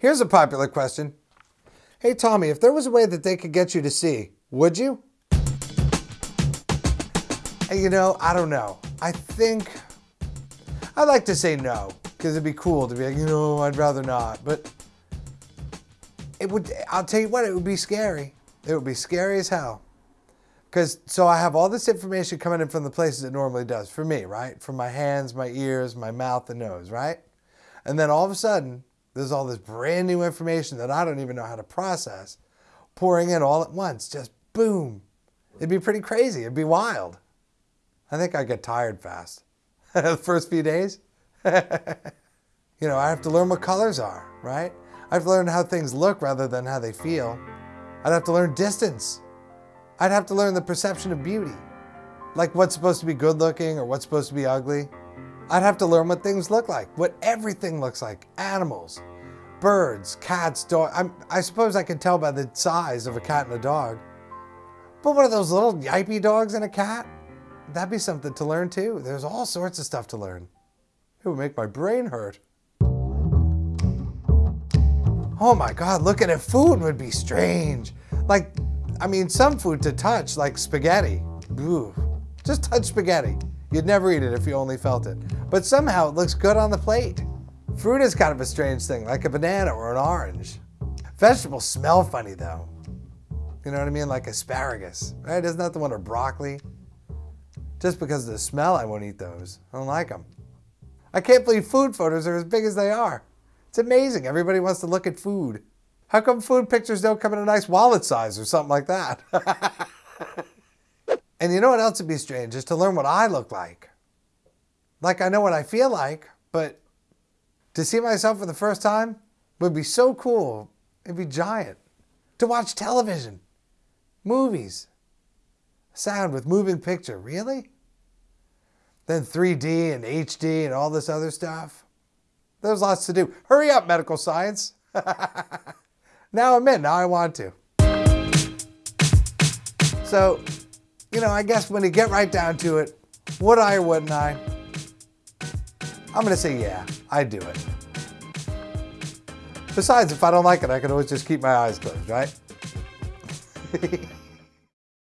Here's a popular question. Hey Tommy, if there was a way that they could get you to see, would you? And You know, I don't know. I think I'd like to say no, because it'd be cool to be like, you know, I'd rather not. But it would, I'll tell you what, it would be scary. It would be scary as hell. Because, so I have all this information coming in from the places it normally does for me, right? From my hands, my ears, my mouth, and nose, right? And then all of a sudden, there's all this brand new information that I don't even know how to process pouring in all at once. Just boom. It'd be pretty crazy. It'd be wild. I think I get tired fast. the first few days. you know, I have to learn what colors are, right? I have to learn how things look rather than how they feel. I'd have to learn distance. I'd have to learn the perception of beauty. Like what's supposed to be good looking or what's supposed to be ugly. I'd have to learn what things look like, what everything looks like. Animals, birds, cats, dogs. I suppose I could tell by the size of a cat and a dog. But what are those little yippy dogs and a cat? That'd be something to learn too. There's all sorts of stuff to learn. It would make my brain hurt. Oh my God, looking at food would be strange. Like, I mean, some food to touch, like spaghetti. Ooh, just touch spaghetti. You'd never eat it if you only felt it. But somehow it looks good on the plate. Fruit is kind of a strange thing, like a banana or an orange. Vegetables smell funny though. You know what I mean? Like asparagus, right? Isn't that the one or broccoli? Just because of the smell, I won't eat those. I don't like them. I can't believe food photos are as big as they are. It's amazing. Everybody wants to look at food. How come food pictures don't come in a nice wallet size or something like that? and you know what else would be strange? Is to learn what I look like. Like I know what I feel like, but to see myself for the first time would be so cool. It'd be giant. To watch television, movies, sound with moving picture. Really? Then 3D and HD and all this other stuff. There's lots to do. Hurry up, medical science. now I'm in. Now I want to. So, you know, I guess when you get right down to it, would I or wouldn't I? I'm to say yeah, I'd do it. Besides, if I don't like it, I can always just keep my eyes closed, right?